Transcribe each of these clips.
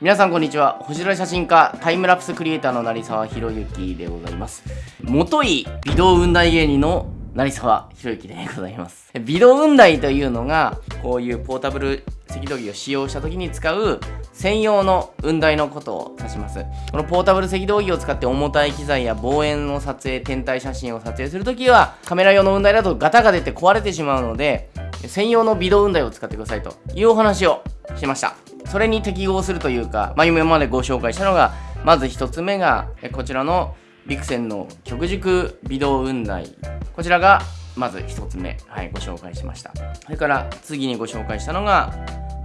皆さんこんにちは。星空写真家タイムラプスクリエイターの成沢宏之でございます。元い微動雲台芸人の成沢宏之でございます。微動雲台というのがこういうポータブル赤道儀を使用した時に使う専用の雲台のことを指します。このポータブル赤道儀を使って重たい機材や望遠の撮影天体写真を撮影するときはカメラ用の雲台だとガタが出て壊れてしまうので専用の微動雲台を使ってくださいというお話をしました。それに適合するというか、まあ、今までご紹介したのがまず1つ目がこちらのビクセンの極軸微動雲台こちらがまず1つ目、はい、ご紹介しました。それから次にご紹介したのが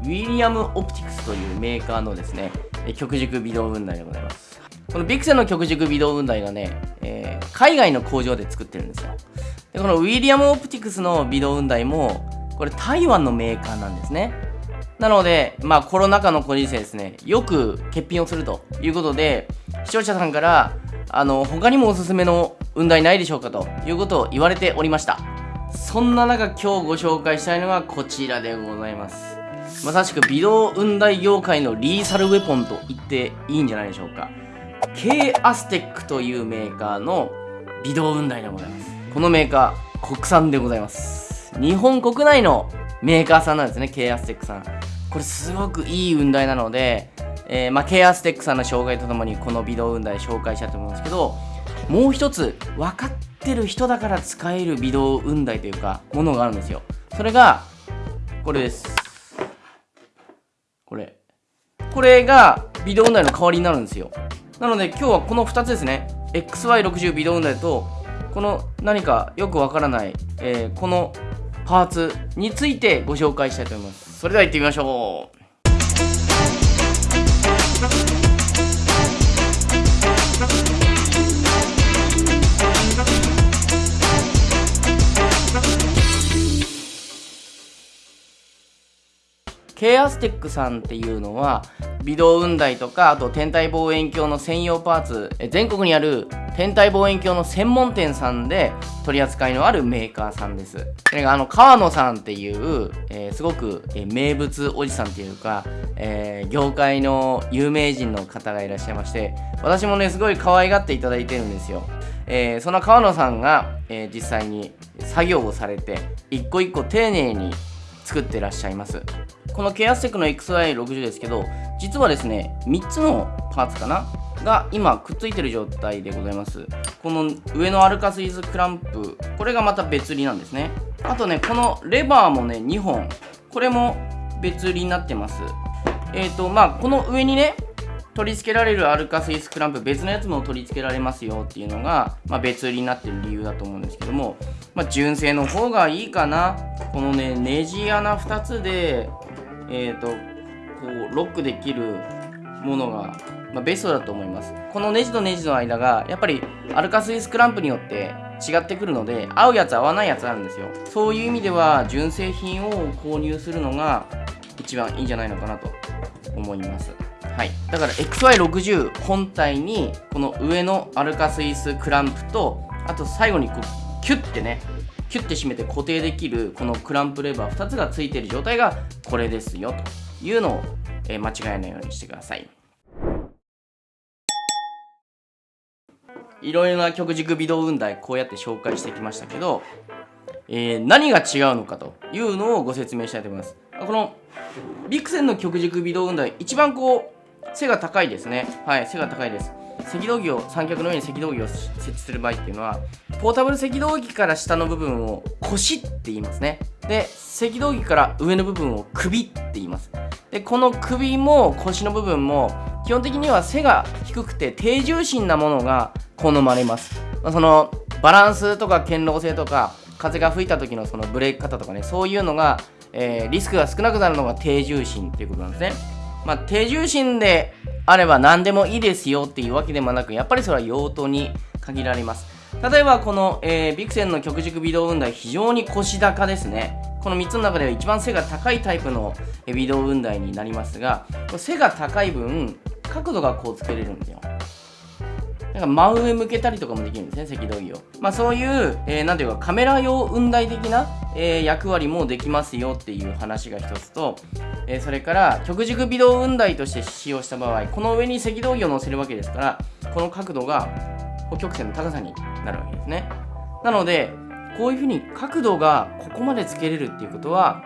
ウィリアム・オプティクスというメーカーのですね極軸微動雲台でございます。このビクセンの極軸微動雲台がね、えー、海外の工場で作ってるんですよ。でこのウィリアム・オプティクスの微動雲台もこれ台湾のメーカーなんですね。なので、まあコロナ禍のご時世ですね、よく欠品をするということで、視聴者さんから、あの、他にもおすすめの雲台ないでしょうかということを言われておりました。そんな中、今日ご紹介したいのがこちらでございます。まさしく微動雲台業界のリーサルウェポンと言っていいんじゃないでしょうか。K アステックというメーカーの微動雲台でございます。このメーカー、国産でございます。日本国内のメーカーさんなんですね、K アステックさん。これすごくいい雲台なので、えー、まあ、ケアステックさんの紹介とともにこの微動雲台紹介したと思うんですけどもう一つ分かってる人だから使える微動雲台というかものがあるんですよ。それがこれです。これ。これが微動雲台の代わりになるんですよ。なので今日はこの2つですね。XY60 微動雲台とこの何かよくわからない、えー、このパーツについてご紹介したいと思います。それでは行ってみましょう。ケアステックさんっていうのは微動雲台とかあと天体望遠鏡の専用パーツ全国にある天体望遠鏡の専門店さんで取り扱いのあるメーカーさんです。それがあの川野さんっていう、えー、すごく、え、名物おじさんっていうか、えー、業界の有名人の方がいらっしゃいまして私もねすごい可愛がっていただいてるんですよ。えー、その川野さんが、え、実際に作業をされて一個一個丁寧に作ってらっしゃいますこのケアステックの XY60 ですけど実はですね3つのパーツかな？が今くっついてる状態でございます。この上のアルカスイズクランプこれがまた別売りなんですね。あとねこのレバーもね2本。これも別売りになってます。えっ、ー、とまあこの上にね取り付けられるアルカスイスクランプ別のやつも取り付けられますよっていうのが、まあ、別売りになってる理由だと思うんですけども、まあ、純正の方がいいかな。このねネジ穴2つでえっ、ー、とこうロックできるものが、まあ、ベストだと思います。このネジとネジの間がやっぱりアルカスイスクランプによって違ってくるので合うやつ合わないやつあるんですよ。そういう意味では純正品を購入するのが一番いいんじゃないのかなと思います。はい、だから XY60 本体にこの上のアルカスイスクランプとあと最後にこうキュッてねキュッて締めて固定できるこのクランプレバー2つがついてる状態がこれですよというのを、え、間違えないようにしてください。いろいろな極軸微動雲台こうやって紹介してきましたけど、えー、何が違うのかというのをご説明したいと思います。このビクセンの極軸微動雲台一番こう背が高いですね。はい背が高いです。赤道儀を三脚の上に赤道儀を設置する場合っていうのはポータブル赤道儀から下の部分を腰って言いますね。で赤道儀から上の部分を首って言います。でこの首も腰の部分も基本的には背が低くて低重心なものが好まれます、ま、そのバランスとか堅牢性とか風が吹いた時のそのブレーキ方とかねそういうのが、えー、リスクが少なくなるのが低重心っていうことなんですね。まあ、手重心であれば何でもいいですよっていうわけでもなくやっぱりそれは用途に限られます。例えばこの、えー、ビクセンの極軸微動運動は非常に腰高ですね。この3つの中では一番背が高いタイプの微動運動になりますが背が高い分角度がこうつけれるんですよ。なんか真上向けたりとかもできるんですね赤道儀を。まあそういう、えー、なんていうかカメラ用雲台的なえー、役割もできますよっていう話が一つと、えー、それから極軸微動雲台として使用した場合この上に赤道儀を乗せるわけですからこの角度が北極線の高さになるわけですね。なのでこういうふうに角度がここまでつけれるっていうことは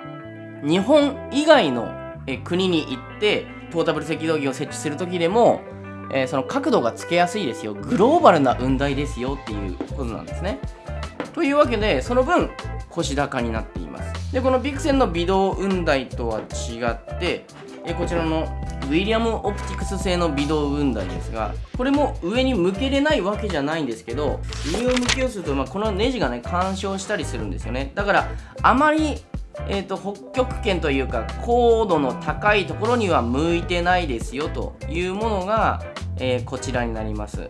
日本以外の国に行ってポータブル赤道儀を設置する時でも、えー、その角度がつけやすいですよ。グローバルな雲台ですよっていうことなんですね。というわけでその分腰高になっています。でこのビクセンの微動雲台とは違ってえこちらのウィリアム・オプティクス製の微動雲台ですがこれも上に向けれないわけじゃないんですけど上を向けようすると、まあ、このネジがね干渉したりするんですよね。だからあまりえーと、北極圏というか高度の高いところには向いてないですよというものが、えー、こちらになります。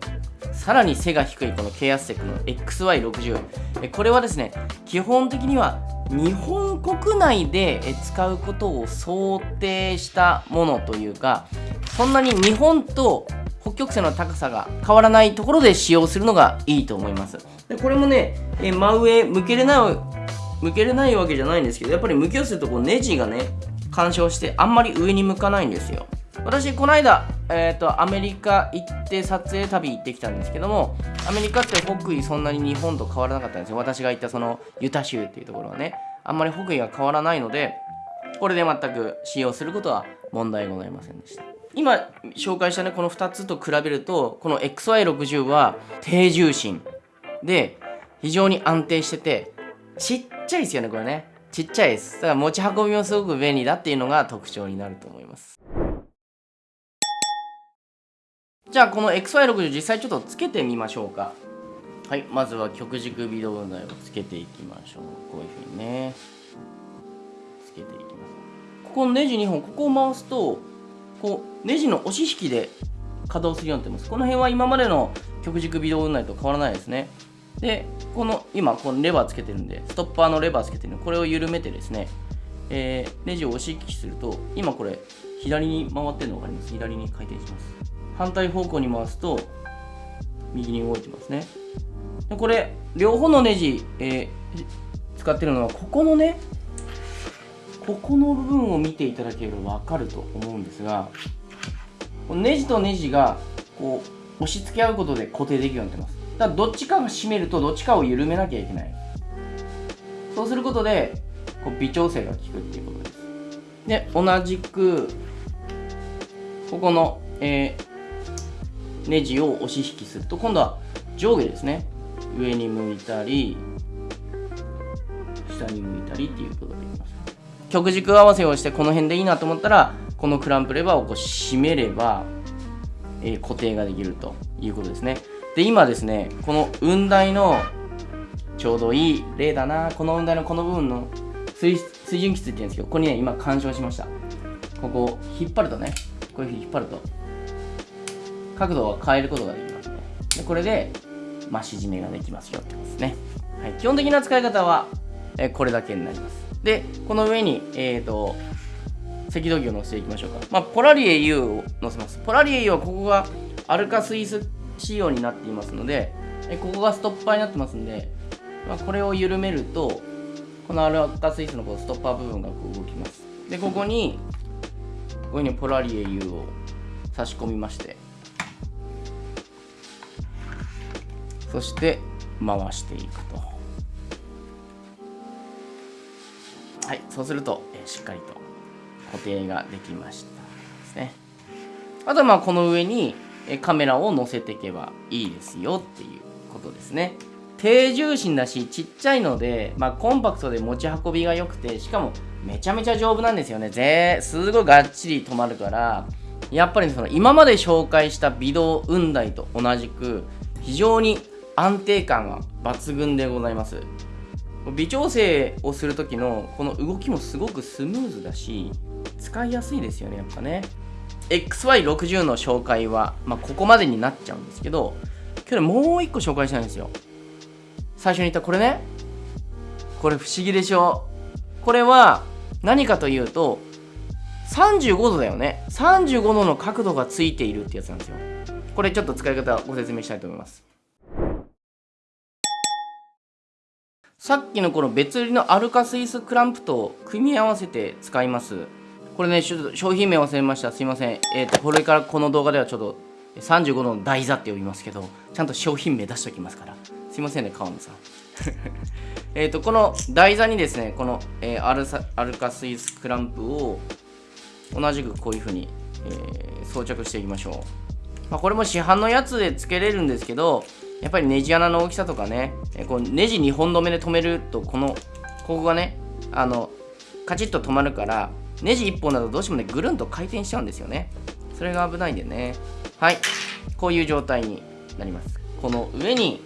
さらに背が低いこのケアステックの XY60 これはですね基本的には日本国内で使うことを想定したものというかそんなに日本と北極星の高さが変わらないところで使用するのがいいと思います。でこれもねえ真上向けれない向けれないわけじゃないんですけどやっぱり向きをするとこうネジがね干渉してあんまり上に向かないんですよ。私この間、えーと、アメリカ行って撮影旅行ってきたんですけどもアメリカって北緯そんなに日本と変わらなかったんですよ。私が行ったそのユタ州っていうところはね。あんまり北緯が変わらないのでこれで全く使用することは問題ございませんでした。今紹介したねこの2つと比べるとこの XY60 は低重心で非常に安定しててちっちゃいですよねこれね。ちっちゃいです。だから持ち運びもすごく便利だっていうのが特徴になると思います。じゃあこの XY60 実際ちょっとつけてみましょうか。はいまずは極軸微動台をつけていきましょう。こういうふうにね。つけていきます。ここのネジ2本ここを回すとこうネジの押し引きで稼働するようになってます。この辺は今までの極軸微動台と変わらないですね。でこの今このレバーつけてるんでストッパーのレバーつけてるんでこれを緩めてですね、えー、ネジを押し引きすると今これ左に回ってるの分かります？左に回転します。反対方向に回すと右に動いてますね。でこれ両方のネジ、えー、使ってるのはここのねここの部分を見ていただければ分かると思うんですがネジとネジがこう押し付け合うことで固定できるようになってます。だからどっちかが締めるとどっちかを緩めなきゃいけない。そうすることでこう微調整が効くっていうことです。で同じくここの、えー、ネジを押し引きすると今度は上下ですね。上に向いたり下に向いたりっていうことができます。極軸合わせをしてこの辺でいいなと思ったらこのクランプレバーをこう締めれば、えー、固定ができるということですね。で今ですねこの雲台のちょうどいい例だなこの雲台のこの部分の水水準基って言うんですけどここにね今干渉しました。ここを引っ張るとねこういうふうに引っ張ると角度を変えることができますね。でこれで増し締めができますよってことですね、はい、基本的な使い方は、えこれだけになります。でこの上にえっ、ー、と赤道儀を乗せていきましょうか。まあポラリエ U を乗せます。ポラリエ U はここがアルカスイス仕様になっていますので、えここがストッパーになってますんで、まあ、これを緩めると、このアルカスイスのこうストッパー部分がこう動きます。で、ここに、こういうふうにポラリエ U を差し込みまして、そして回していくと。はい、そうすると、えしっかりと固定ができましたですね。あとはまあこの上にカメラを載せていけばいいですよっていうことですね。低重心だしちっちゃいので、まあ、コンパクトで持ち運びが良くてしかもめちゃめちゃ丈夫なんですよね。ぜすごいがっちり止まるからやっぱりその今まで紹介した微動雲台と同じく非常に安定感が抜群でございます。微調整をする時のこの動きもすごくスムーズだし使いやすいですよねやっぱね。XY60 の紹介は、まあ、ここまでになっちゃうんですけど今日もう一個紹介したいんですよ。最初に言ったこれね。これ不思議でしょ？これは何かというと35度だよね。35度の角度がついているってやつなんですよ。これちょっと使い方ご説明したいと思います。さっきのこの別売りのアルカスイスクランプと組み合わせて使います。これねちょっと商品名忘れました。すいません。えっ、ー、とこれからこの動画ではちょっと35の台座って呼びますけどちゃんと商品名出しておきますから。すいませんね川野さん。えっとこの台座にですねこの、えー、アルサアルカスイスクランプを同じくこういう風に、えー、装着していきましょう、まあ、これも市販のやつで付けれるんですけどやっぱりネジ穴の大きさとかね、えこうネジ2本止めで止めるとこのここがねあのカチッと止まるからネジ1本だとどうしてもねぐるんと回転しちゃうんですよね。それが危ないんでね。はい。こういう状態になります。この上に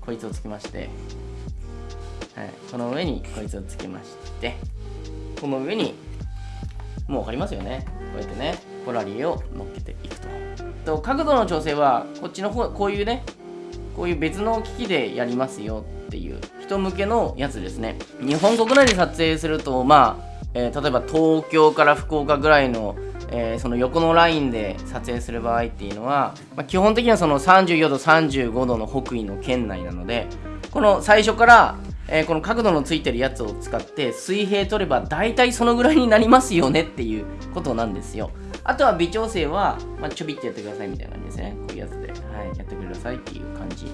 こいつをつけまして、はい、この上にこいつをつけまして。この上にもう分かりますよね。こうやってねポラリーを乗っけていくと。と角度の調整はこっちの方こういうねこういう別の機器でやりますよっていう人向けのやつですね。日本国内で撮影するとまあ、えー、例えば東京から福岡ぐらいのえー、その横のラインで撮影する場合っていうのは、まあ、基本的にはその34度35度の北緯の圏内なのでこの最初から、えー、この角度のついてるやつを使って水平取れば大体そのぐらいになりますよねっていうことなんですよ。あとは微調整は、まあ、ちょびってやってくださいみたいな感じですね。こういうやつで、はい、やってくださいっていう感じ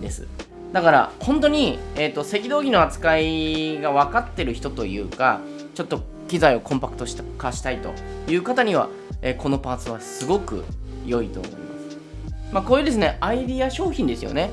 です。だから本当に、えーと、赤道儀の扱いが分かってる人というかちょっと機材をコンパクト化したいという方には、え、このパーツはすごく良いと思います。まあ、こういうですね、アイディア商品ですよね。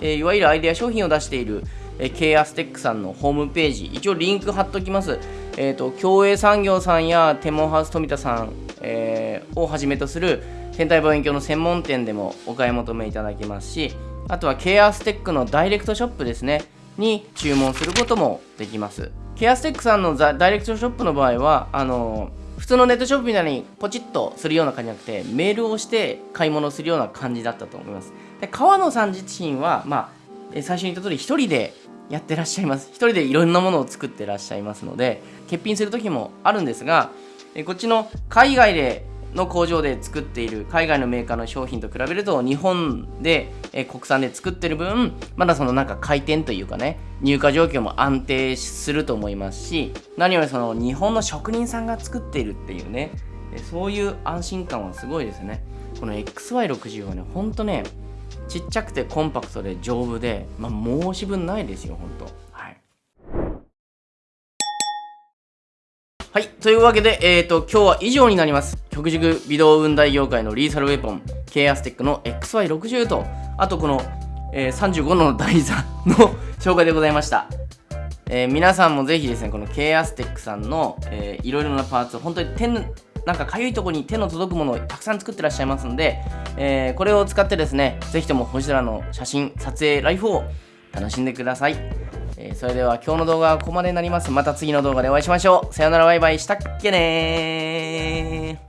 え、いわゆるアイデア商品を出している、えー、ケアステックさんのホームページ、一応リンク貼っときます。えっ、ー、と、共栄産業さんやテモンハウス富田さん、えー、をはじめとする天体望遠鏡の専門店でもお買い求めいただけますし、あとはケアステックのダイレクトショップですね、に注文することもできます。ケアステックさんのダイレクトショップの場合はあの普通のネットショップみたいにポチッとするような感じじゃなくてメールをして買い物するような感じだったと思います。で川野さん自身はまあ最初に言った通り1人でやってらっしゃいます。1人でいろんなものを作ってらっしゃいますので欠品する時もあるんですがこっちの海外での工場で作っている海外のメーカーの商品と比べると日本で、え国産で作ってる分まだそのなんか回転というかね入荷状況も安定すると思いますし何よりその日本の職人さんが作っているっていうねそういう安心感はすごいですね。この XY60 はねほんとねちっちゃくてコンパクトで丈夫で、まあ、申し分ないですよほんとはい。というわけで、えっ、ー、と、今日は以上になります。極軸微動運大業界のリーサルウェポン、ケアステックの XY60 と、あとこの、えー、35の台座の 紹介でございました。えー、皆さんもぜひですね、この K アステックさんの、えー、いろいろなパーツ、本当に手なんかかゆいとこに手の届くものをたくさん作ってらっしゃいますんで、えー、これを使ってですね、ぜひとも星空の写真、撮影、ライフを楽しんでください。えー、それでは今日の動画はここまでになります。また次の動画でお会いしましょう。さよならバイバイしたっけねー